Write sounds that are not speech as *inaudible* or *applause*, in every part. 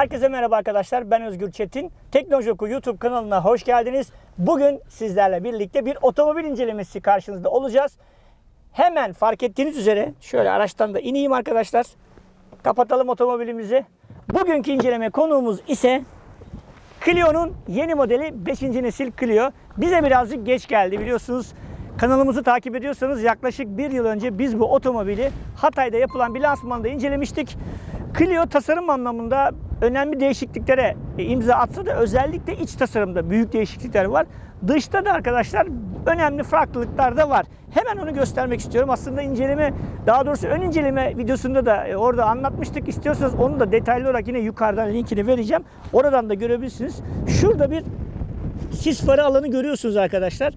Herkese merhaba arkadaşlar. Ben Özgür Çetin. Teknoloji YouTube kanalına hoş geldiniz. Bugün sizlerle birlikte bir otomobil incelemesi karşınızda olacağız. Hemen fark ettiğiniz üzere şöyle araçtan da ineyim arkadaşlar. Kapatalım otomobilimizi. Bugünkü inceleme konuğumuz ise Clio'nun yeni modeli 5. nesil Clio. Bize birazcık geç geldi biliyorsunuz. Kanalımızı takip ediyorsanız yaklaşık bir yıl önce biz bu otomobili Hatay'da yapılan bir lansmanda incelemiştik. Clio tasarım anlamında önemli değişikliklere e, imza atsa da özellikle iç tasarımda büyük değişiklikler var. Dışta da arkadaşlar önemli farklılıklar da var. Hemen onu göstermek istiyorum. Aslında inceleme, daha doğrusu ön inceleme videosunda da e, orada anlatmıştık. İstiyorsanız onu da detaylı olarak yine yukarıdan linkini vereceğim. Oradan da görebilirsiniz. Şurada bir sis farı alanı görüyorsunuz arkadaşlar.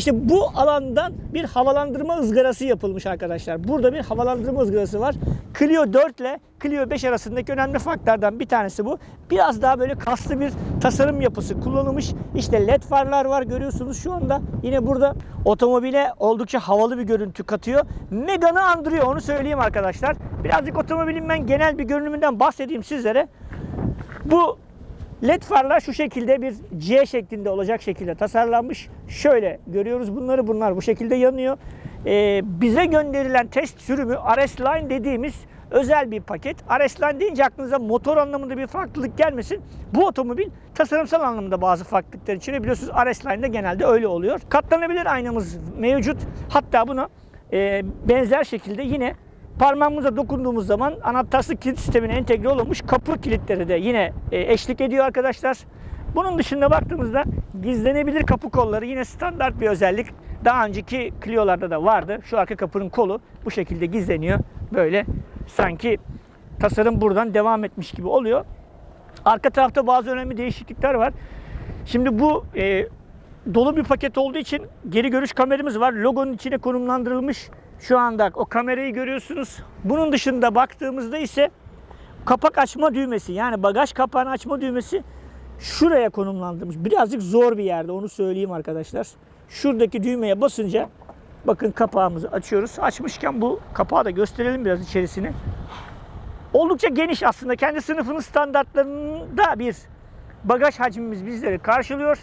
İşte bu alandan bir havalandırma ızgarası yapılmış arkadaşlar. Burada bir havalandırma ızgarası var. Clio 4 ile Clio 5 arasındaki önemli farklardan bir tanesi bu. Biraz daha böyle kaslı bir tasarım yapısı kullanılmış. İşte led farlar var görüyorsunuz şu anda. Yine burada otomobile oldukça havalı bir görüntü katıyor. Megane'ı andırıyor onu söyleyeyim arkadaşlar. Birazcık otomobilin ben genel bir görünümünden bahsedeyim sizlere. Bu LED farlar şu şekilde bir C şeklinde olacak şekilde tasarlanmış. Şöyle görüyoruz bunları. Bunlar bu şekilde yanıyor. Ee, bize gönderilen test sürümü RS Line dediğimiz özel bir paket. RS Line deyince aklınıza motor anlamında bir farklılık gelmesin. Bu otomobil tasarımsal anlamda bazı farklılıklar içeriyor. Biliyorsunuz RS Line'de genelde öyle oluyor. Katlanabilir aynamız mevcut. Hatta buna e, benzer şekilde yine Parmağımıza dokunduğumuz zaman anahtarsız kilit sistemine entegre olmuş kapı kilitleri de yine e, eşlik ediyor arkadaşlar. Bunun dışında baktığımızda gizlenebilir kapı kolları yine standart bir özellik. Daha önceki Clio'larda da vardı. Şu arka kapının kolu bu şekilde gizleniyor. Böyle sanki tasarım buradan devam etmiş gibi oluyor. Arka tarafta bazı önemli değişiklikler var. Şimdi bu e, dolu bir paket olduğu için geri görüş kameramız var. Logonun içine konumlandırılmış. Şu anda o kamerayı görüyorsunuz. Bunun dışında baktığımızda ise kapak açma düğmesi yani bagaj kapağını açma düğmesi şuraya konumlandırılmış. Birazcık zor bir yerde onu söyleyeyim arkadaşlar. Şuradaki düğmeye basınca bakın kapağımızı açıyoruz. Açmışken bu kapağı da gösterelim biraz içerisini. Oldukça geniş aslında. Kendi sınıfının standartlarında bir bagaj hacmimiz bizleri karşılıyor.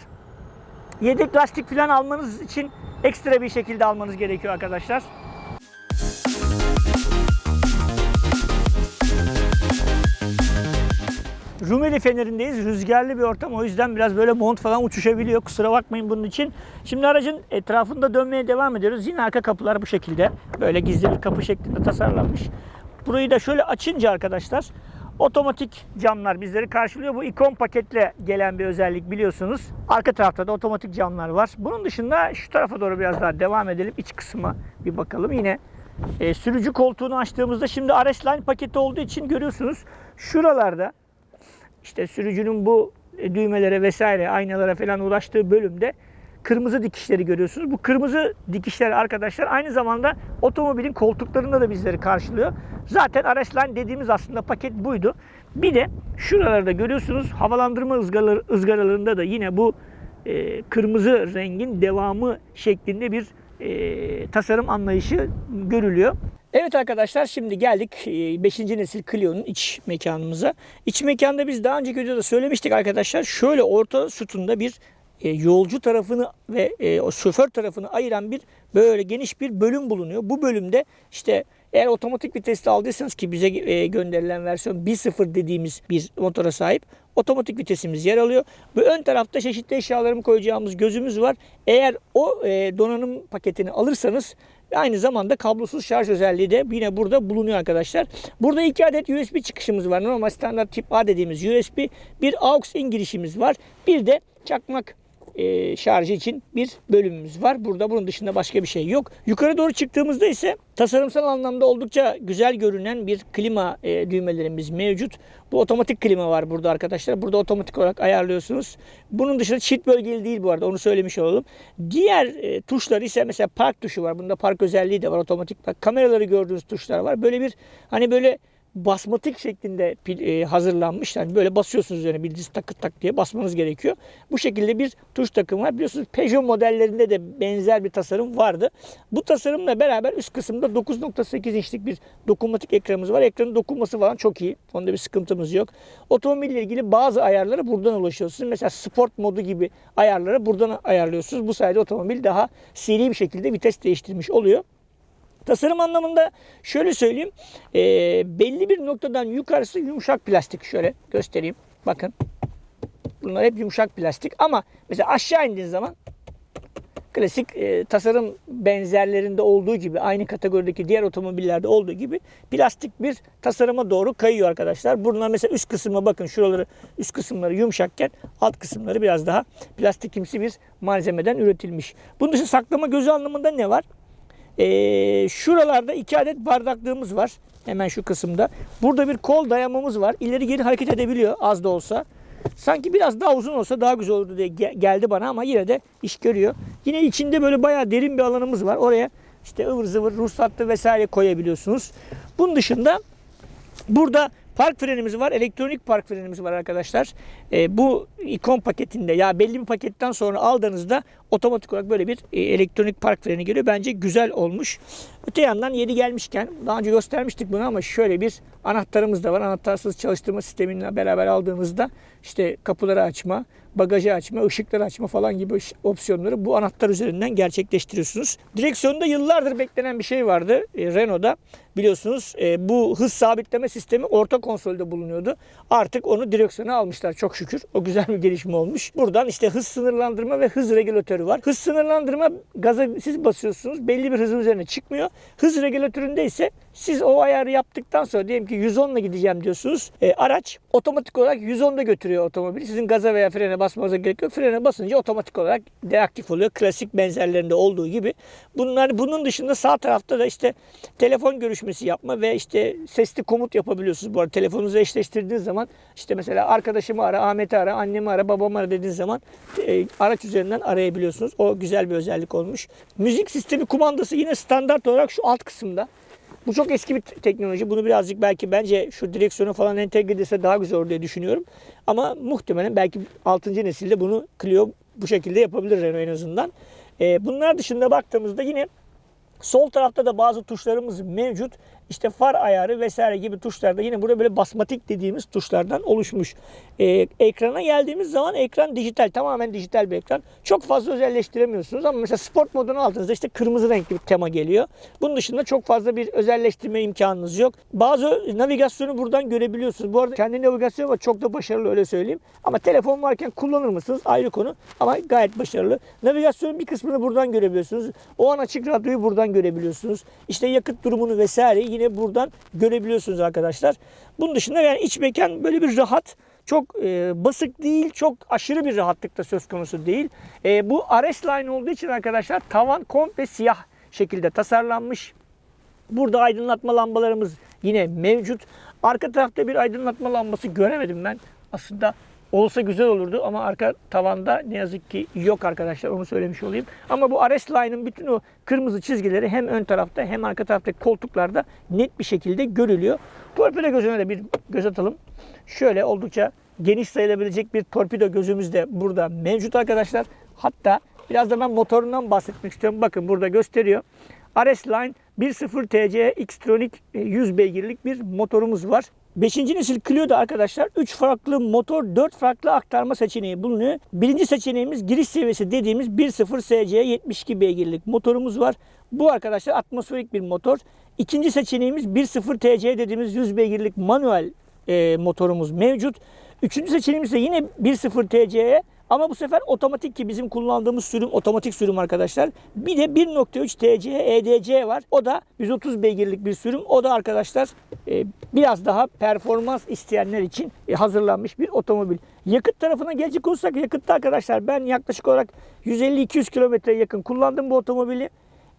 Yedek lastik falan almanız için ekstra bir şekilde almanız gerekiyor arkadaşlar. Rumeli Feneri'ndeyiz. Rüzgarlı bir ortam. O yüzden biraz böyle mont falan uçuşabiliyor. Kusura bakmayın bunun için. Şimdi aracın etrafında dönmeye devam ediyoruz. Yine arka kapılar bu şekilde. Böyle gizli bir kapı şeklinde tasarlanmış. Burayı da şöyle açınca arkadaşlar otomatik camlar bizleri karşılıyor. Bu ikon paketle gelen bir özellik biliyorsunuz. Arka tarafta da otomatik camlar var. Bunun dışında şu tarafa doğru biraz daha devam edelim. İç kısma bir bakalım. Yine e, sürücü koltuğunu açtığımızda şimdi RS Line paketi olduğu için görüyorsunuz şuralarda işte sürücünün bu düğmelere vesaire aynalara falan ulaştığı bölümde kırmızı dikişleri görüyorsunuz. Bu kırmızı dikişler arkadaşlar aynı zamanda otomobilin koltuklarında da bizleri karşılıyor. Zaten RS Line dediğimiz aslında paket buydu. Bir de şuralarda görüyorsunuz havalandırma ızgaraları, ızgaralarında da yine bu e, kırmızı rengin devamı şeklinde bir e, tasarım anlayışı görülüyor. Evet arkadaşlar şimdi geldik 5. nesil Clio'nun iç mekanımıza. İç mekanda biz daha önceki videoda söylemiştik arkadaşlar. Şöyle orta sütunda bir e, yolcu tarafını ve e, o şoför tarafını ayıran bir böyle geniş bir bölüm bulunuyor. Bu bölümde işte eğer otomatik vitesli aldıysanız ki bize e, gönderilen versiyon 1.0 dediğimiz bir motora sahip otomatik vitesimiz yer alıyor. Bu ön tarafta çeşitli eşyalarımı koyacağımız gözümüz var. Eğer o e, donanım paketini alırsanız aynı zamanda kablosuz şarj özelliği de yine burada bulunuyor arkadaşlar. Burada iki adet USB çıkışımız var. Normal standart tip A dediğimiz USB. Bir AUX-in girişimiz var. Bir de çakmak e, şarjı için bir bölümümüz var. Burada bunun dışında başka bir şey yok. Yukarı doğru çıktığımızda ise tasarımsal anlamda oldukça güzel görünen bir klima e, düğmelerimiz mevcut. Bu otomatik klima var burada arkadaşlar. Burada otomatik olarak ayarlıyorsunuz. Bunun dışında çift bölgeli değil bu arada onu söylemiş olalım. Diğer e, tuşlar ise mesela park tuşu var. Bunda park özelliği de var otomatik. Bak kameraları gördüğünüz tuşlar var. Böyle bir hani böyle basmatik şeklinde e, hazırlanmış. Yani böyle basıyorsunuz üzerine bildiğiniz takır tak diye basmanız gerekiyor. Bu şekilde bir tuş takımı var. Biliyorsunuz Peugeot modellerinde de benzer bir tasarım vardı. Bu tasarımla beraber üst kısımda 9.8 inçlik bir dokunmatik ekranımız var. Ekranın dokunması falan çok iyi. Onda bir sıkıntımız yok. Otomobille ilgili bazı ayarlara buradan ulaşıyorsunuz. Mesela sport modu gibi ayarları buradan ayarlıyorsunuz. Bu sayede otomobil daha seri bir şekilde vites değiştirmiş oluyor. Tasarım anlamında şöyle söyleyeyim. e, belli bir noktadan yukarısı yumuşak plastik. Şöyle göstereyim. Bakın. Bunlar hep yumuşak plastik. Ama mesela aşağı indiğiniz zaman klasik e, tasarım benzerlerinde olduğu gibi aynı kategorideki diğer otomobillerde olduğu gibi plastik bir tasarıma doğru kayıyor arkadaşlar. Bunlar mesela üst kısmına bakın şuraları üst kısımları yumuşakken alt kısımları biraz daha plastikimsi bir malzemeden üretilmiş. Bunun dışı saklama gözü anlamında ne var? Ee, şuralarda iki adet bardaklığımız var. Hemen şu kısımda. Burada bir kol dayamamız var. İleri geri hareket edebiliyor az da olsa. Sanki biraz daha uzun olsa daha güzel olurdu diye ge- geldi bana ama yine de iş görüyor. Yine içinde böyle bayağı derin bir alanımız var. Oraya işte ıvır zıvır ruhsatlı vesaire koyabiliyorsunuz. Bunun dışında Burada park frenimiz var. Elektronik park frenimiz var arkadaşlar. Ee, bu ikon paketinde ya belli bir paketten sonra aldığınızda otomatik olarak böyle bir e, elektronik park freni geliyor. Bence güzel olmuş. Öte yandan yeri gelmişken daha önce göstermiştik bunu ama şöyle bir anahtarımız da var. Anahtarsız çalıştırma sisteminle beraber aldığınızda işte kapıları açma, bagajı açma, ışıkları açma falan gibi opsiyonları bu anahtar üzerinden gerçekleştiriyorsunuz. Direksiyonda yıllardır beklenen bir şey vardı e, Renault'da. Biliyorsunuz e, bu hız sabitleme sistemi orta konsolde bulunuyordu. Artık onu direksiyona almışlar çok şükür. O güzel bir gelişme olmuş. Buradan işte hız sınırlandırma ve hız regülatörü var. Hız sınırlandırma gaza siz basıyorsunuz. Belli bir hızın üzerine çıkmıyor. Hız regülatöründe ise siz o ayarı yaptıktan sonra diyelim ki 110 ile gideceğim diyorsunuz. E, araç otomatik olarak 110'da götürüyor otomobili. Sizin gaza veya frene basmanıza gerek yok. Frene basınca otomatik olarak deaktif oluyor. Klasik benzerlerinde olduğu gibi. Bunlar bunun dışında sağ tarafta da işte telefon görüşmesi yapma ve işte sesli komut yapabiliyorsunuz. Bu arada telefonunuzu eşleştirdiğiniz zaman işte mesela arkadaşımı ara, Ahmet'i ara, annemi ara, babamı ara dediğiniz zaman e, araç üzerinden arayabiliyorsunuz. O güzel bir özellik olmuş. Müzik sistemi kumandası yine standart olarak şu alt kısımda. Bu çok eski bir te- teknoloji. Bunu birazcık belki bence şu direksiyonu falan entegre edilse daha güzel olur diye düşünüyorum. Ama muhtemelen belki 6. nesilde bunu Clio bu şekilde yapabilir Renault en azından. Ee, bunlar dışında baktığımızda yine Sol tarafta da bazı tuşlarımız mevcut. İşte far ayarı vesaire gibi tuşlarda yine burada böyle basmatik dediğimiz tuşlardan oluşmuş. Ee, ekrana geldiğimiz zaman ekran dijital. Tamamen dijital bir ekran. Çok fazla özelleştiremiyorsunuz ama mesela sport modunu aldığınızda işte kırmızı renkli bir tema geliyor. Bunun dışında çok fazla bir özelleştirme imkanınız yok. Bazı navigasyonu buradan görebiliyorsunuz. Bu arada kendi navigasyonu var. Çok da başarılı öyle söyleyeyim. Ama telefon varken kullanır mısınız? Ayrı konu. Ama gayet başarılı. Navigasyonun bir kısmını buradan görebiliyorsunuz. O an açık radyoyu buradan görebiliyorsunuz. İşte yakıt durumunu vesaire yine buradan görebiliyorsunuz arkadaşlar. Bunun dışında yani iç mekan böyle bir rahat. Çok e, basık değil, çok aşırı bir rahatlıkta söz konusu değil. E, bu RS Line olduğu için arkadaşlar tavan komple siyah şekilde tasarlanmış. Burada aydınlatma lambalarımız yine mevcut. Arka tarafta bir aydınlatma lambası göremedim ben. Aslında olsa güzel olurdu ama arka tavanda ne yazık ki yok arkadaşlar onu söylemiş olayım. Ama bu RS Line'ın bütün o kırmızı çizgileri hem ön tarafta hem arka taraftaki koltuklarda net bir şekilde görülüyor. Torpido gözüne de bir göz atalım. Şöyle oldukça geniş sayılabilecek bir torpido gözümüz de burada mevcut arkadaşlar. Hatta biraz da ben motorundan bahsetmek istiyorum. Bakın burada gösteriyor. RS Line 1.0 TC Xtronic e, 100 beygirlik bir motorumuz var. 5. nesil Clio'da arkadaşlar 3 farklı motor, 4 farklı aktarma seçeneği bulunuyor. Birinci seçeneğimiz giriş seviyesi dediğimiz 1.0 SC 72 beygirlik motorumuz var. Bu arkadaşlar atmosferik bir motor. İkinci seçeneğimiz 1.0 TC dediğimiz 100 beygirlik manuel e, motorumuz mevcut. Üçüncü seçeneğimiz de yine 1.0 TC'ye ama bu sefer otomatik ki bizim kullandığımız sürüm otomatik sürüm arkadaşlar. Bir de 1.3 TC EDC var. O da 130 beygirlik bir sürüm. O da arkadaşlar e, biraz daha performans isteyenler için e, hazırlanmış bir otomobil. Yakıt tarafına gelecek olursak yakıtta arkadaşlar ben yaklaşık olarak 150-200 kilometreye yakın kullandım bu otomobili.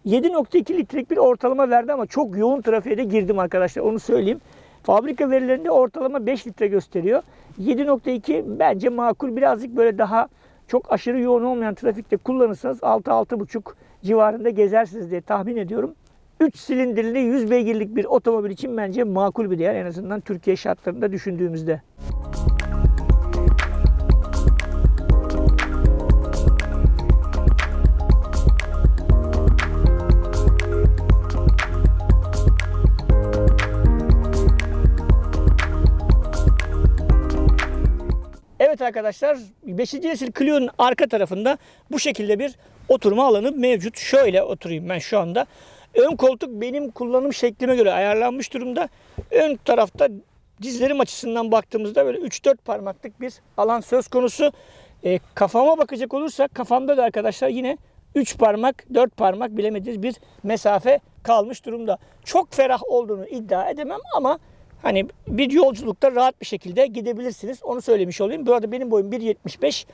7.2 litrelik bir ortalama verdi ama çok yoğun trafiğe de girdim arkadaşlar onu söyleyeyim. Fabrika verilerinde ortalama 5 litre gösteriyor. 7.2 bence makul birazcık böyle daha çok aşırı yoğun olmayan trafikte kullanırsanız 6-6.5 civarında gezersiniz diye tahmin ediyorum. 3 silindirli 100 beygirlik bir otomobil için bence makul bir değer en azından Türkiye şartlarında düşündüğümüzde. Evet arkadaşlar 5. nesil Clio'nun arka tarafında bu şekilde bir oturma alanı mevcut. Şöyle oturayım ben şu anda. Ön koltuk benim kullanım şeklime göre ayarlanmış durumda. Ön tarafta dizlerim açısından baktığımızda böyle 3-4 parmaklık bir alan söz konusu. E, kafama bakacak olursak kafamda da arkadaşlar yine 3 parmak 4 parmak bilemediğiniz bir mesafe kalmış durumda. Çok ferah olduğunu iddia edemem ama Hani bir yolculukta rahat bir şekilde gidebilirsiniz. Onu söylemiş olayım. Bu arada benim boyum 1.75.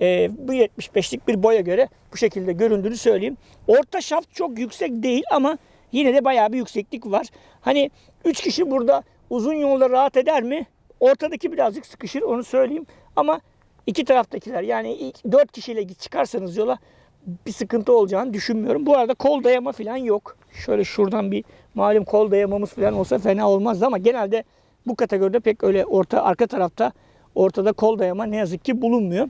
Ee, bu 75'lik bir boya göre bu şekilde göründüğünü söyleyeyim. Orta şaft çok yüksek değil ama yine de bayağı bir yükseklik var. Hani 3 kişi burada uzun yolda rahat eder mi? Ortadaki birazcık sıkışır onu söyleyeyim. Ama iki taraftakiler yani ilk 4 kişiyle çıkarsanız yola bir sıkıntı olacağını düşünmüyorum. Bu arada kol dayama falan yok. Şöyle şuradan bir malum kol dayamamız falan olsa fena olmazdı ama genelde bu kategoride pek öyle orta arka tarafta ortada kol dayama ne yazık ki bulunmuyor.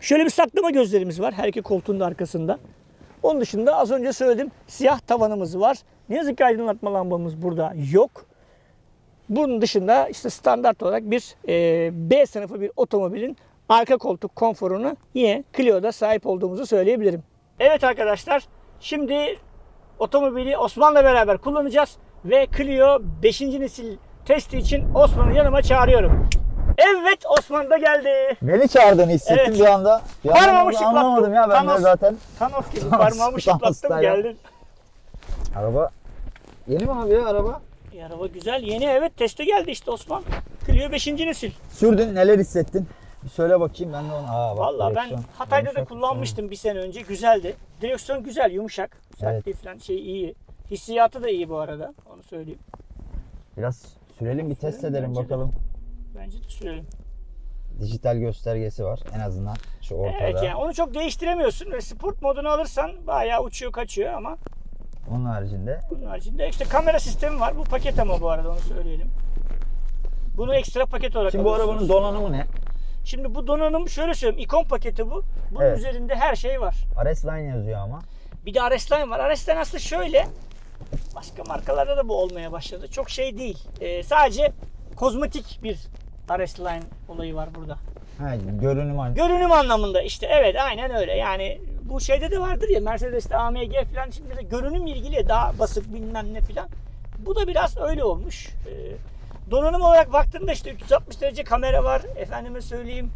Şöyle bir saklama gözlerimiz var her iki koltuğun da arkasında. Onun dışında az önce söyledim siyah tavanımız var. Ne yazık ki aydınlatma lambamız burada yok. Bunun dışında işte standart olarak bir e, B sınıfı bir otomobilin arka koltuk konforunu yine Clio'da sahip olduğumuzu söyleyebilirim. Evet arkadaşlar şimdi otomobili Osman'la beraber kullanacağız ve Clio 5. nesil testi için Osman'ı yanıma çağırıyorum. Evet Osman da geldi. Beni çağırdığını hissettim Evet. bir anda. Bir Parmağımı şıklattım. Anlamadım ya ben Thanos. de zaten. Thanos gibi *laughs* Thanos, parmağımı şıklattım geldin. Araba yeni mi abi ya araba? E, araba güzel yeni evet teste geldi işte Osman. Clio 5. nesil. Sürdün neler hissettin? Bir söyle bakayım ben de onu. Aa, bak, Vallahi ben direksiyon Hatay'da da yumuşak. kullanmıştım bir sene önce. Güzeldi. Direksiyon güzel, yumuşak. Sertliği falan şey iyi. Hissiyatı da iyi bu arada. Onu söyleyeyim. Biraz sürelim bir test Sürelim edelim bence de. bakalım. Bence de sürelim. Dijital göstergesi var en azından şu ortada. Evet yani onu çok değiştiremiyorsun ve sport modunu alırsan bayağı uçuyor kaçıyor ama Onun haricinde bunun haricinde işte kamera sistemi var. Bu paket ama bu arada onu söyleyelim. Bunu ekstra paket olarak Şimdi bu arabanın donanımı ne? Şimdi bu donanım şöyle söyleyeyim. ikon paketi bu. Bunun Evet. üzerinde her şey var. RS Line yazıyor ama. Bir de RS-Line var. RS-Line aslında şöyle. Başka markalarda da bu olmaya başladı. Çok şey değil. Ee, sadece kozmetik bir RS-Line olayı var burada. Ha, görünüm aynı. Görünüm anlamında işte evet aynen öyle. Yani bu şeyde de vardır ya Mercedes'te AMG falan şimdi de görünüm ilgili daha basık bilmem ne falan. Bu da biraz öyle olmuş. Ee, donanım olarak baktığımda işte 360 derece kamera var. Efendime söyleyeyim.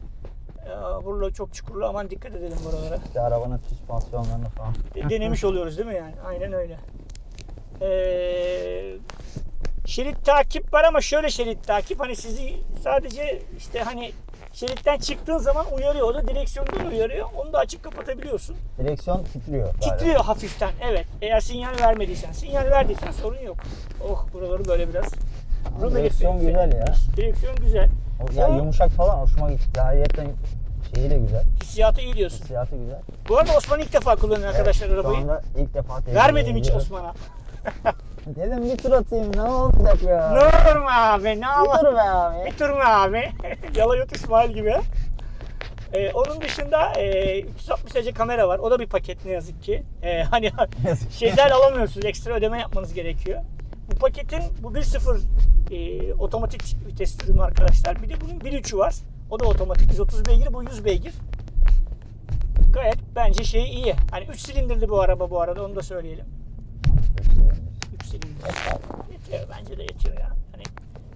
Ee, burada çok çukurlu aman dikkat edelim buralara. İşte arabanın süspansiyonlarını falan. De- denemiş oluyoruz değil mi yani? Aynen öyle. Ee, şerit takip var ama şöyle şerit takip hani sizi sadece işte hani şeritten çıktığın zaman uyarıyor o da direksiyondan uyarıyor. Onu da açıp kapatabiliyorsun. Direksiyon titriyor. galiba. Titriyor hafiften evet. Eğer sinyal vermediysen, sinyal verdiysen sorun yok. Oh buraları böyle biraz. Rumeli direksiyon güzel ya. Direksiyon güzel. O- Ya O- yumuşak falan hoşuma gitti. Ayrıyeten şeyi de güzel. Hissiyatı iyi diyorsun. Hissiyatı güzel. Bu arada Osman ilk defa kullanıyor arkadaşlar Evet, arabayı. Şu anda ilk defa Vermedim hiç. Osman'a. *laughs* Dedim bir tur atayım ne olacak ya. Ne olur mu abi? Ne Bir tur be abi. Bir tur mu abi? *laughs* Yalayot İsmail gibi. Ee, onun dışında e, 360 derece kamera var. O da bir paket ne yazık ki. Ee, hani *laughs* şeyler alamıyorsunuz. Ekstra ödeme yapmanız gerekiyor. Paketin bu 1.0 e, otomatik vites ürünü arkadaşlar. Bir de bunun 1.3'ü var. O da otomatik. 130 beygir, bu 100 beygir. Gayet bence şey iyi. Hani 3 silindirli bu araba bu arada onu da söyleyelim. 3 silindir. Yetiyor bence de yetiyor ya. Hani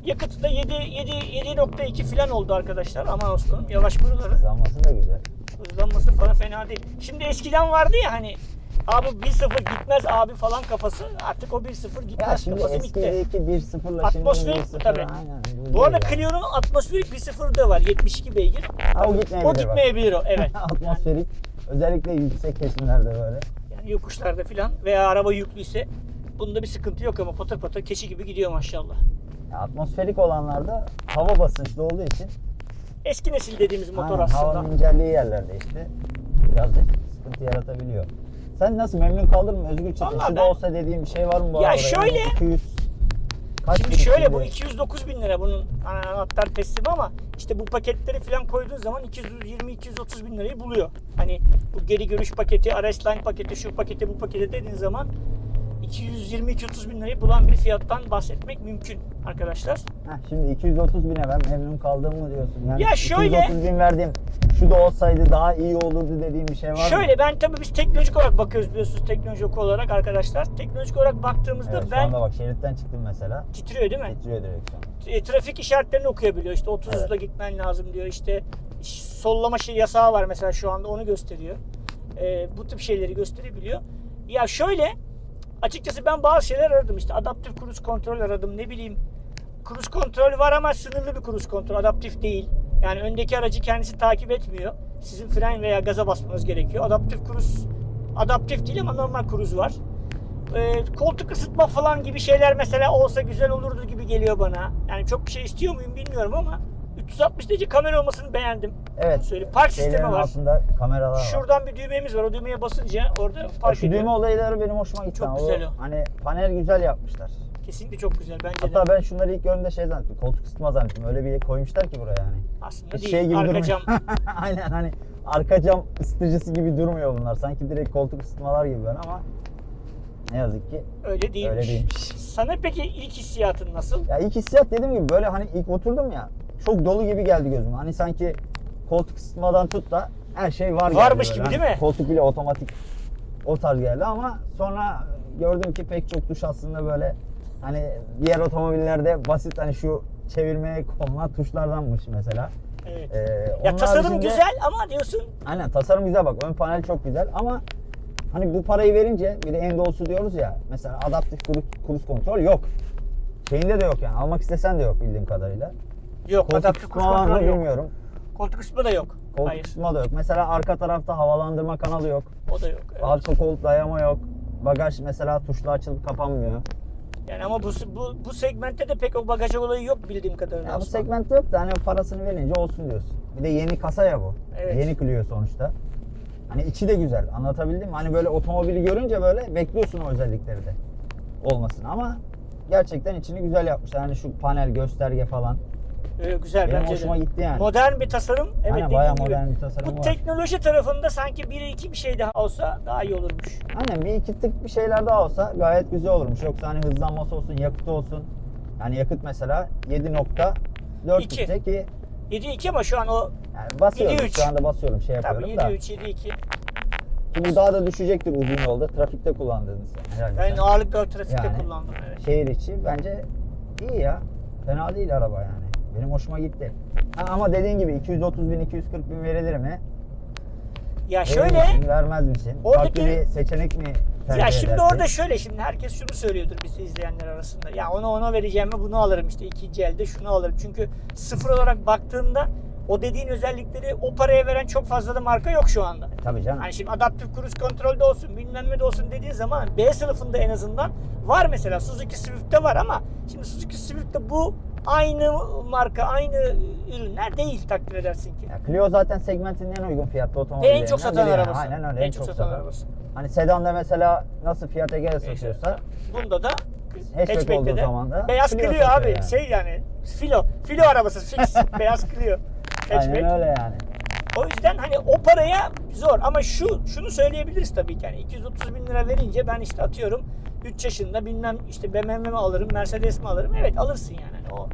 yakıtı da 7 7 7.2 falan oldu arkadaşlar. Aman olsun yavaş buraları. Hızlanması da güzel. Hızlanması falan fena değil. Şimdi eskiden vardı ya hani abi 1.0 gitmez abi falan kafası. Artık o 1.0 Ya gitmez şimdi kafası bitti. eskideki 1.0'la şimdi Atmosferik 1.0 tabii. Aynen. Bu arada. Clio'nun atmosferik 1.0 da var. 72 beygir. Ha, o gitmeyebilir. O gitmeyebilir o. Evet. *laughs* Atmosferik. Özellikle yüksek kesimlerde böyle. Yani yokuşlarda falan veya araba yüklüyse bunda bir sıkıntı yok ama patır patır keçi gibi gidiyor maşallah. Ya, atmosferik olanlarda hava basınçlı olduğu için Eski nesil dediğimiz motor aynen, aslında. havanın inceldiği yerlerde işte birazcık sıkıntı yaratabiliyor. Sen nasıl memnun kaldın mı Özgür Çetin? Vallahi Şu da ben- olsa dediğim bir şey var mı bu Ya arada? şöyle- Yani 200 kaç Şimdi bin şöyle bu şimdi? 209 bin lira bunun ana- anahtar teslimi ama işte bu paketleri falan koyduğun zaman 220-230 bin lirayı buluyor. Hani bu geri görüş paketi, RS Line paketi, şu paketi, bu paketi dediğin zaman 220-230 bin lirayı bulan bir fiyattan bahsetmek mümkün arkadaşlar. Heh, şimdi 230 bine ben memnun kaldım mı diyorsun? Yani Ya şöyle- 230 bin verdim. Şu da olsaydı daha iyi olurdu dediğim bir şey var mı? Şöyle ben tabii biz teknolojik olarak bakıyoruz biliyorsunuz teknolojik olarak arkadaşlar. Teknolojik olarak baktığımızda Evet, şu ben anda bak şeritten çıktım mesela. titriyor değil mi? Titriyor direksiyon. e, trafik işaretlerini okuyabiliyor. İşte 30 hızla Evet. gitmen lazım diyor. İşte sollama şey yasağı var mesela şu anda onu gösteriyor. E, bu tip şeyleri gösterebiliyor. Ya şöyle açıkçası ben bazı şeyler aradım. İşte adaptif cruise kontrol aradım. Ne bileyim cruise kontrol var ama sınırlı bir cruise kontrol. Adaptif değil. Yani öndeki aracı kendisi takip etmiyor. Sizin fren veya gaza basmanız gerekiyor. Adaptif cruise adaptif değil ama normal cruise var. Ee, koltuk ısıtma falan gibi şeyler mesela olsa güzel olurdu gibi geliyor bana. Yani çok bir şey istiyor muyum bilmiyorum ama 360 derece kamera olmasını beğendim. Evet. Söyleyeyim. Park sistemi var. altında kameralar var. Şuradan bir düğmemiz var. O düğmeye basınca orada park şu ediyor. düğme olayları benim hoşuma gitti. Çok güzel o. Hani panel güzel yapmışlar. Kesinlikle çok güzel bence Hatta de. ben şunları ilk gördüğümde şey zannettim. Koltuk ısıtma zannettim. Öyle bir koymuşlar ki buraya yani. Aslında Hiç değil. şey gibi Arka durmuyor. cam. *laughs* Aynen hani arka cam ısıtıcısı gibi durmuyor bunlar. Sanki direkt koltuk ısıtmalar gibi ben ama ne yazık ki. Öyle değilmiş. Öyle değilmiş. Sana peki ilk hissiyatın nasıl? Ya ilk hissiyat dediğim gibi böyle hani ilk oturdum ya çok dolu gibi geldi gözüme. Hani sanki koltuk ısıtmadan tut da her şey var Varmış gibi Hani değil mi? Koltuk bile otomatik o tarz geldi ama sonra gördüm ki pek çok tuş aslında böyle hani diğer otomobillerde basit hani şu çevirmeye konulan tuşlardanmış mesela. Evet. Ee, ya tasarım haricinde- güzel ama diyorsun Aynen tasarım güzel bak ön panel çok güzel ama hani bu parayı verince bir de en doğrusu diyoruz ya mesela adaptif cruise kontrol yok. Şeyinde de yok yani almak istesen de yok bildiğim kadarıyla. yok Koltuk adaptif mı kontrol yok. bilmiyorum. Koltuk kısmı da yok. Koltuk Hayır. ısıtma da yok. Mesela arka tarafta havalandırma kanalı yok. O da yok. evet. Arka koltuk dayama yok. Bagaj mesela tuşla açılıp kapanmıyor. Yani ama bu, bu bu segmentte de pek o bagaj olayı yok bildiğim kadarıyla. Ya bu Osman. segmentte yok da hani parasını verince olsun diyorsun. Bir de yeni kasa ya bu. Evet. Yeni Clio sonuçta. Hani içi de güzel. Anlatabildim mi? Hani böyle otomobili görünce böyle bekliyorsun o özellikleri de olmasını ama gerçekten içini güzel yapmışlar. Hani şu panel, gösterge falan. Ee, güzel Benim bence hoşuma de. gitti yani. Modern bir tasarım. Evet Aynen, bayağı gibi. modern bir tasarım Bu var. teknoloji tarafında sanki bir iki bir şey daha olsa daha iyi olurmuş. Aynen bir iki tık bir şeyler daha olsa gayet güzel olurmuş. Yoksa hani hızlanması olsun, yakıtı olsun. Yani yakıt mesela 7.4 İki. litre ki 7.2 ama şu an o yani basıyorum 7.3. şu anda basıyorum şey yapıyorum tabii da. 7.3 7.2. Ki bu daha da düşecektir uzun yolda. Trafikte kullandığınız herhalde. Ben sen. ağırlıklı trafikte Yani. kullandım evet. Şehir içi bence iyi ya. Fena değil araba yani. Benim hoşuma gitti. Ha, ama dediğin gibi 230 bin 240 bin verilir mi? Ya Verir şöyle misin, vermez misin? Oradaki- Farklı bir seçenek mi ya şimdi edersin? orada şöyle şimdi herkes şunu söylüyordur bizi izleyenler arasında. Ya ona ona vereceğime bunu alırım işte ikinci elde şunu alırım. Çünkü sıfır olarak baktığında o dediğin özellikleri o paraya veren çok fazla da marka yok şu anda. Tabii canım. Hani şimdi adaptif cruise kontrolde olsun bilmem ne de olsun dediğin zaman B sınıfında en azından var mesela Suzuki Swift'te var ama şimdi Suzuki Swift'te bu aynı marka aynı ürünler değil takdir edersin ki. Ya Clio zaten segmentin en uygun fiyatlı Ve otomobillerinden en çok satan yani. arabası. Aynen öyle. En çok satan arabası. Hani sedanda mesela nasıl Fiat Egea satıyorsa Bunda da Hatchback olduğu zaman da beyaz Clio Clio, abi yani. şey yani filo filo arabası fix *laughs* beyaz Clio. Hatchback. aynen öyle yani. O yüzden hani o paraya zor ama şu şunu söyleyebiliriz tabii ki yani 230 bin lira verince ben işte atıyorum 3 yaşında bilmem işte BMW mi alırım Mercedes mi alırım evet alırsın yani Hani o,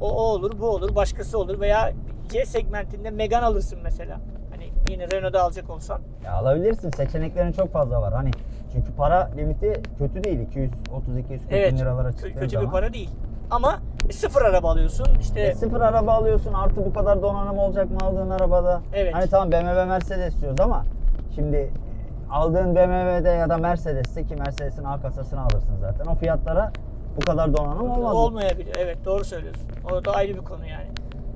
o, o olur bu olur başkası olur veya C segmentinde Megane alırsın mesela hani yine Renault'da alacak olsan Ya alabilirsin. Seçeneklerin çok fazla var. Hani çünkü para limiti kötü değil. 230 240 evet bin liralara çıktığın kötü zaman. bir para değil ama e, sıfır araba alıyorsun işte E, sıfır araba alıyorsun artı bu kadar donanım olacak mı aldığın arabada? Evet. Hani tamam BMW Mercedes diyoruz ama şimdi e, aldığın BMW'de ya da Mercedes'te ki Mercedes'in A kasasını alırsın zaten. O fiyatlara bu kadar donanım olmaz. olmayabilir evet doğru söylüyorsun o da ayrı bir konu yani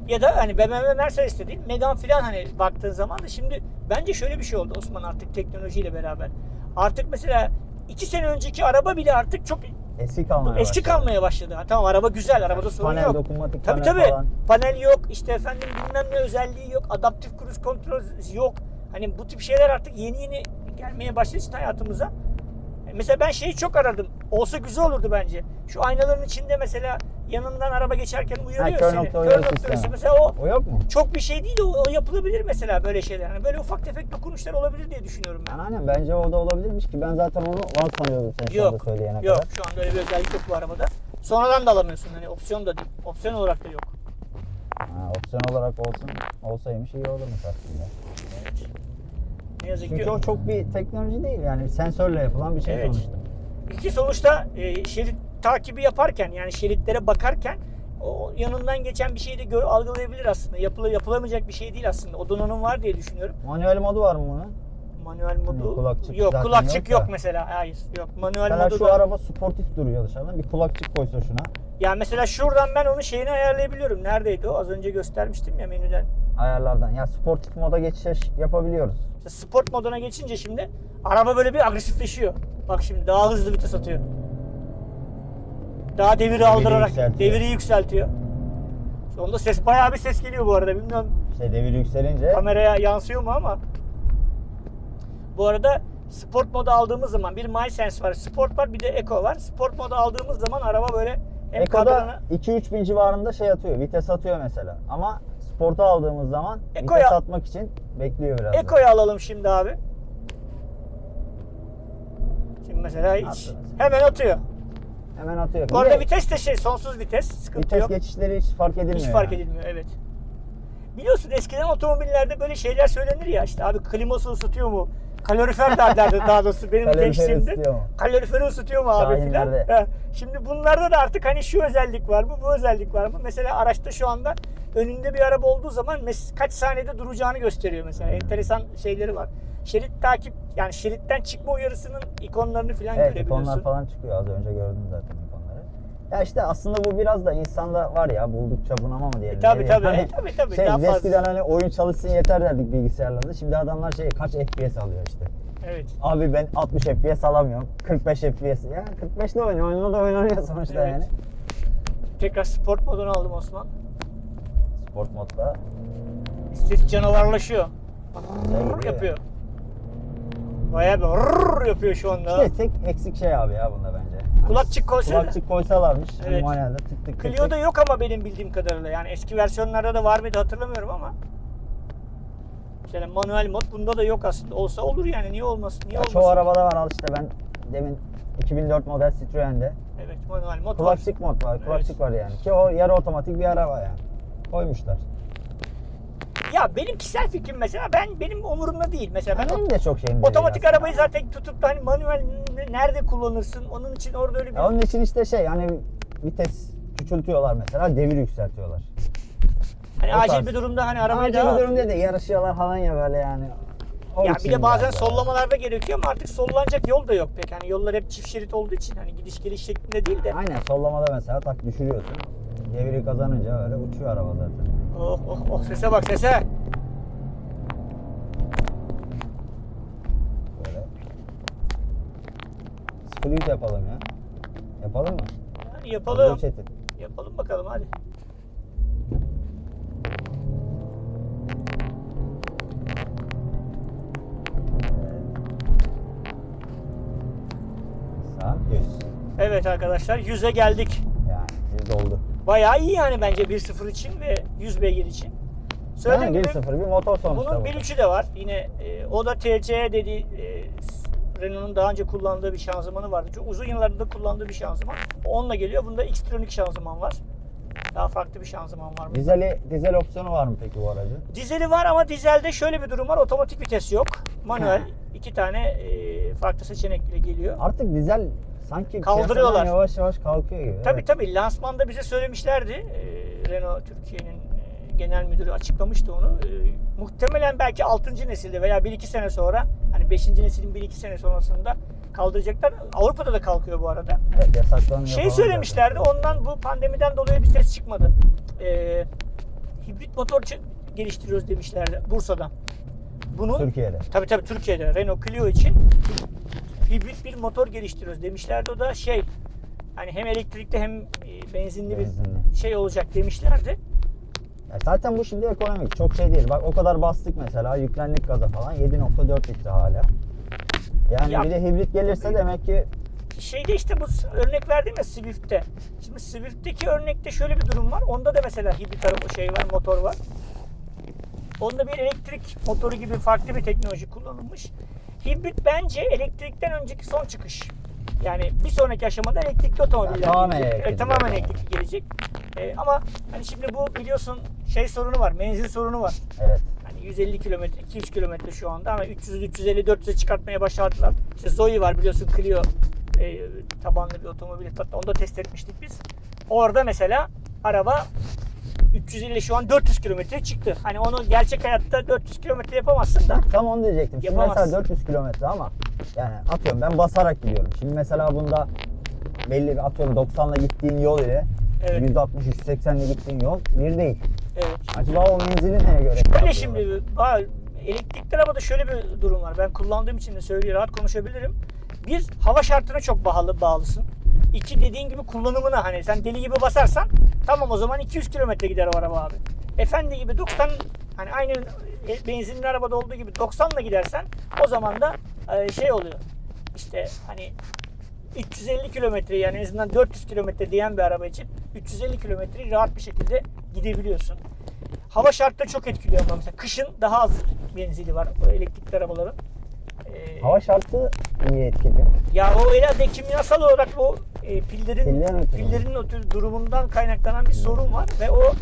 ya da hani BMW Mercedes de değil Megane filan hani baktığın zaman da şimdi bence şöyle bir şey oldu Osman artık teknolojiyle beraber. Artık mesela iki sene önceki araba bile artık çok Eski kalmaya eski başladı. kalmaya başladı. Ha, tamam araba güzel, arabada sorun Panel, yok. dokunmatik tabii panel tabii. falan. Panel yok, işte efendim bilmem ne özelliği yok, adaptif cruise kontrol yok. Hani bu tip şeyler artık yeni yeni gelmeye başladığı için hayatımıza. Mesela ben şeyi çok aradım. Olsa güzel olurdu bence. Şu aynaların içinde mesela yanından araba geçerken uyarıyor kör seni. nokta uyarı sistemi. uyarısı. Mesela o O yok mu? çok bir şey değil o, o yapılabilir mesela böyle şeyler. Hani böyle ufak tefek dokunuşlar olabilir diye düşünüyorum ben. Yani aynen bence o da olabilirmiş ki ben zaten onu var sanıyordum sen şu anda Yok. söyleyene Yok kadar. şu anda öyle bir özellik yok bu arabada. Sonradan da alamıyorsun hani opsiyon da değil. Opsiyon olarak da yok. Ha, opsiyon olarak olsun olsaymış iyi olurmuş aslında. Ne yazık Çünkü ki o çok bir teknoloji değil yani sensörle yapılan bir şey Evet. sonuçta. İki sonuçta e, şerit takibi yaparken yani şeritlere bakarken o yanından geçen bir şeyi de gör, algılayabilir aslında. Yapıla, yapılamayacak bir şey değil aslında. O donanım var diye düşünüyorum. Manuel modu var mı bunun? Manuel modu kulakçık yok. Kulakçık yok yok, mesela. Hayır. Yok. Manuel Mesela modu şu da. araba sportif duruyor dışarıdan. Bir kulakçık koysa şuna Ya mesela şuradan ben onu şeyini ayarlayabiliyorum. Neredeydi o? Az önce göstermiştim ya menüden. ayarlardan. Ya sportif moda geçiş yapabiliyoruz. İşte sport moduna geçince şimdi araba böyle bir agresifleşiyor. Bak şimdi daha hızlı vites atıyor. Daha deviri, aldırarak yükseltiyor. deviri yükseltiyor. İşte Onda ses bayağı bir ses geliyor bu arada. Bilmiyorum İşte devir yükselince kameraya yansıyor mu ama. Bu arada sport modu aldığımız zaman bir MySense var, sport var, bir de Eco var. Sport modu aldığımız zaman araba böyle hem Eko'da kadranı 2-3 bin civarında şey atıyor. Vites atıyor mesela. Ama sporta aldığımız zaman Eko'ya- vites atmak için bekliyor biraz. da. Eco'yu alalım şimdi abi. Şimdi mesela hiç Attı mesela. hemen atıyor. Hemen atıyor. Bu arada vites de şey sonsuz vites. Sıkıntı vites yok. geçişleri hiç fark edilmiyor. Hiç fark yani. edilmiyor evet. Biliyorsun eskiden otomobillerde böyle şeyler söylenir ya işte abi kliması ısıtıyor mu? Kalorifer derlerdi daha doğrusu benim gençliğimde. mu? Kaloriferi ısıtıyor mu abi filan. Şimdi bunlarda da artık hani şu özellik var mı bu özellik var mı? Mesela araçta şu anda önünde bir araba olduğu zaman kaç saniyede duracağını gösteriyor mesela. Enteresan şeyleri var. Şerit takip yani şeritten çıkma uyarısının ikonlarını filan Evet görebiliyorsun. ikonlar falan çıkıyor. Az önce gördüm zaten. Ya işte aslında bu biraz da insanda var ya buldukça bunama mı diyelim. E, tabii, ne tabii, Hani e, tabii, tabii, Şey, daha fazla. eskiden hani oyun çalışsın yeter derdik bilgisayarlarda. Şimdi adamlar şey kaç FPS alıyor işte. Evet. Abi ben 60 FPS alamıyorum. 45 FPS. Ya 45 ile oynuyor. Oyunda da oynanıyor sonuçta Evet. yani. Tekrar sport modunu aldım Osman. Sport modda Ses canavarlaşıyor. Ya. yapıyor. Bayağı bir yapıyor şu anda. işte tek eksik şey abi ya bunda Kulakçık koysana. Kulakçık koysalarmış. Evet. Evet. Manuelde tık tık tık Clio'da yok ama benim bildiğim kadarıyla. Yani eski versiyonlarda da var mıydı hatırlamıyorum ama. Mesela manuel mod bunda da yok aslında. Olsa olur yani. Niye olmasın? Niye Ya olmasın? çoğu arabada var al işte ben demin 2004 model Citroen'de Evet manuel mod var. kulakçık mod var. Kulakçık var yani. Ki o yarı otomatik bir araba yani. Koymuşlar. Ya benim kişisel fikrim mesela ben benim umurumda değil. Mesela ben Benim de çok şeyim değil otomatik aslında. arabayı zaten tutup da hani manuel nerede kullanırsın? Onun için orada öyle bir Ya onun için işte şey hani vites küçültüyorlar mesela devir yükseltiyorlar. hani o acil tarz. bir durumda hani arabayı Acil daha bir durum değil de yarışıyorlar falan ya böyle yani. O Ya bir de bazen biraz daha. sollamalarda gerekiyor ama artık sollanacak yol da yok pek. Hani yollar hep çift şerit olduğu için hani gidiş geliş şeklinde değil de. Aynen sollamada mesela tak düşürüyorsun. Deviri kazanınca öyle uçuyor araba zaten. Oh oh oh sese bak sese. Böyle. Sıfır yüz yapalım ya. Yapalım mı? Yani yapalım. Çetin. Yapalım bakalım hadi. Evet arkadaşlar 100'e geldik. Yani yüz oldu. Bayağı iyi yani bence 1.0 için ve 100 beygir için. Söylediğim Yani gibi 1-0 bir motor sonuçta bunun bu. 1.3'ü de var. Yine e, o da TC dediği e, Renault'un daha önce kullandığı bir şanzımanı vardı. Çok uzun yıllarda kullandığı bir şanzıman. Onunla geliyor. Bunda Xtronic şanzıman var. Daha farklı bir şanzıman var. bunda. Dizeli, dizel opsiyonu var mı peki bu aracın? Dizeli var ama dizelde şöyle bir durum var. Otomatik vites yok. Manuel iki tane e, farklı seçenekle geliyor. Artık dizel sanki Kaldırıyorlar. yavaş yavaş kalkıyor gibi. Tabii Evet. tabii lansmanda bize söylemişlerdi. E, Renault Türkiye'nin e, genel müdürü açıklamıştı onu. E, muhtemelen belki 6. nesilde veya 1-2 sene sonra hani 5. neslin 1-2 sene sonrasında kaldıracaklar. Avrupa'da da kalkıyor bu arada. Evet, yasaklanıyor Şey söylemişlerdi ondan bu pandemiden dolayı bir ses çıkmadı. E, hibrit motor geliştiriyoruz demişlerdi Bursa'dan. Bunu zaten. Türkiye'de. Tabii tabii Türkiye'de Renault Clio için hibrit bir motor geliştiriyoruz demişlerdi. O da şey hani hem elektrikli hem benzinli, Benzinli. bir şey olacak demişlerdi. Ya zaten bu şimdi ekonomik. Çok şey değil. Bak o kadar bastık mesela. Yüklendik gaza falan. 7.4 litre hala. Yani Ya- bir de hibrit gelirse demek ki Şeyde işte bu örnek verdim ya Swift'te. Şimdi Swift'teki örnekte şöyle bir durum var. Onda da mesela hibrit araba şey var, motor var. Onda bir elektrik motoru gibi farklı bir teknoloji kullanılmış. Hibrit bence elektrikten önceki son çıkış. Yani bir sonraki aşamada elektrikli otomobiller Tamamen gelecek. elektrikli. Tamamen elektrikli gelecek. Ee, ama hani şimdi bu biliyorsun şey sorunu var, menzil sorunu var. evet. Hani 150 kilometre, 200 kilometre şu anda ama 300, 350, 400'e çıkartmaya başladılar. İşte Zoe var biliyorsun Clio e, tabanlı bir otomobil. Hatta onu da test etmiştik biz. Orada mesela araba 350 şu an 400 kilometre çıktı. Hani onu gerçek hayatta 400 kilometre yapamazsın da. Tam onu diyecektim. Şimdi Yapamazsın. mesela 400 kilometre ama yani atıyorum ben basarak gidiyorum. Şimdi mesela bunda belli bir atıyorum 90'la gittiğin yol ile Evet. 160-180'le gittiğin yol bir değil. Evet. Acaba o menzili neye göre? Öyle hesaplıyorlar? şimdi elektrikli arabada şöyle bir durum var. Ben kullandığım için de söylüyorum rahat konuşabilirim. Bir hava şartına çok bağlı bağlısın. İki dediğin gibi kullanımına hani sen deli gibi basarsan tamam o zaman 200 kilometre gider o araba abi. Efendi gibi 90 hani aynı e, benzinli arabada olduğu gibi 90 ile gidersen o zaman da e, şey oluyor. İşte hani 350 kilometre yani en azından 400 kilometre diyen bir araba için 350 kilometreyi rahat bir şekilde gidebiliyorsun. Hava şartları çok etkiliyor ama mesela kışın daha az benzili var o elektrikli arabaların. Ee, Hava şartı niye etkiliyor? ya o herhalde kimyasal olarak o e, pillerin Piller mi? pillerin o tür durumundan kaynaklanan bir sorun var ve o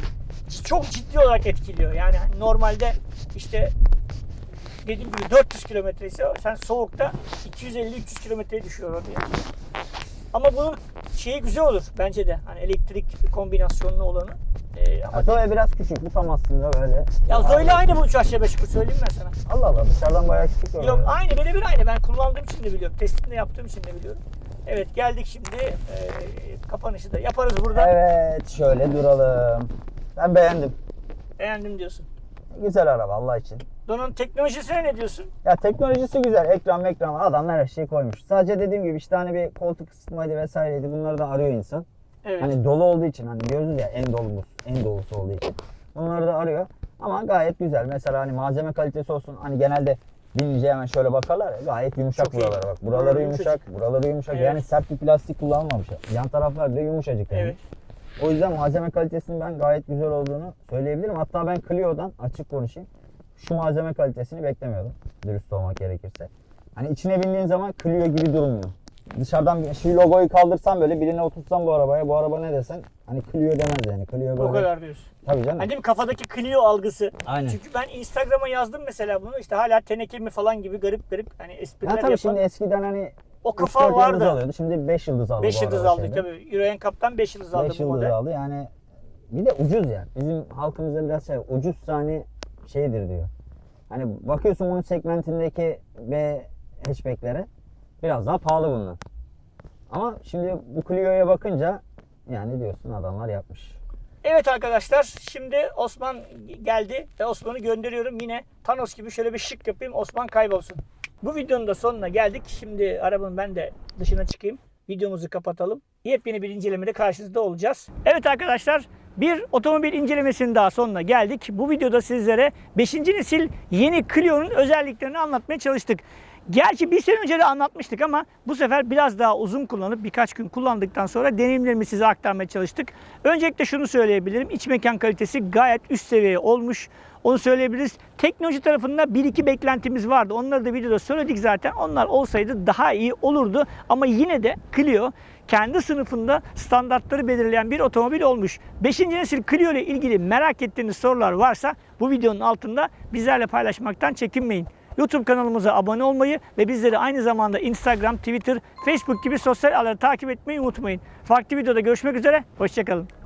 çok ciddi olarak etkiliyor. Yani normalde işte dediğim gibi 400 kilometre ise sen soğukta 250-300 kilometreye düşüyor oraya. Ama bunun şeyi güzel olur bence de. Hani elektrik kombinasyonlu olanı. Ee, ama Zoe biraz küçük. Bu tam aslında böyle. ya Zoe'yle aynı bu 3 aşağı 5 yukarı söyleyeyim ben sana. Allah Allah dışarıdan bayağı küçük böyle. Yok aynı birebir aynı. Ben kullandığım için de biliyorum. Testini yaptığım için de biliyorum. Evet geldik şimdi. Ee, kapanışı da yaparız burada. Evet şöyle duralım. Ben beğendim. Beğendim diyorsun. Güzel araba Allah için. Don'un teknolojisine ne diyorsun? Ya teknolojisi güzel. Ekran ekran adamlar her şeyi koymuş. Sadece dediğim gibi işte hani bir koltuk ısıtmaydı vesaireydi. Bunları da arıyor insan. Evet. Hani dolu olduğu için hani diyoruz ya en dolumuz, en dolusu olduğu için. Bunları da arıyor. Ama gayet güzel. Mesela hani malzeme kalitesi olsun. Hani genelde binince hemen şöyle bakarlar ya. Gayet yumuşak Çok iyi. buraları bak. Buraları yumuşak, buraları yumuşak. Evet. Yani sert bir plastik kullanmamış. Yan taraflar da yumuşacık yani. Evet. O yüzden malzeme kalitesinin ben gayet güzel olduğunu söyleyebilirim. Hatta ben Clio'dan açık konuşayım. Şu malzeme kalitesini beklemiyordum. Dürüst olmak gerekirse. Hani içine bindiğin zaman Clio gibi durmuyor. Dışarıdan şu logoyu kaldırsan böyle birine oturtsan bu arabaya bu araba ne desen hani Clio demez yani. Clio böyle. O kadar diyorsun. Tabii canım. Hani değil mi kafadaki Clio algısı. Aynen. Çünkü ben Instagram'a yazdım mesela bunu. işte hala teneke mi falan gibi garip garip hani espriler Ha tabii yapan. şimdi eskiden hani O kafa vardı. alıyordu. Şimdi 5 yıldız aldı 5 bu yıldız aldık şeyde. tabii. Euro NCAP'tan 5 yıldız aldı 5 bu yıldız model. aldı yani. Bir de ucuz ya. Bizim halkımızda biraz şey ucuz hani şeydir diyor. Hani bakıyorsun bunun segmentindeki B hatchback'lere biraz daha pahalı bunlar. Ama şimdi bu Clio'ya bakınca yani diyorsun adamlar yapmış. Evet arkadaşlar şimdi Osman geldi ve Osman'ı gönderiyorum. Yine Thanos gibi şöyle bir şık yapayım Osman kaybolsun. Bu videonun da sonuna geldik. Şimdi arabanın ben de dışına çıkayım. Videomuzu kapatalım. Yepyeni bir incelemede karşınızda olacağız. Evet arkadaşlar bir otomobil incelemesinin daha sonuna geldik. Bu videoda sizlere 5. nesil yeni Clio'nun özelliklerini anlatmaya çalıştık. Gerçi bir sene önce de anlatmıştık ama bu sefer biraz daha uzun kullanıp birkaç gün kullandıktan sonra deneyimlerimi size aktarmaya çalıştık. Öncelikle şunu söyleyebilirim. İç mekan kalitesi gayet üst seviye olmuş. Onu söyleyebiliriz. Teknoloji tarafında bir iki beklentimiz vardı. Onları da videoda söyledik zaten. Onlar olsaydı daha iyi olurdu. Ama yine de Clio kendi sınıfında standartları belirleyen bir otomobil olmuş. 5. nesil Clio ile ilgili merak ettiğiniz sorular varsa bu videonun altında bizlerle paylaşmaktan çekinmeyin. YouTube kanalımıza abone olmayı ve bizleri aynı zamanda Instagram, Twitter, Facebook gibi sosyal ağları takip etmeyi unutmayın. Farklı videoda görüşmek üzere, hoşçakalın.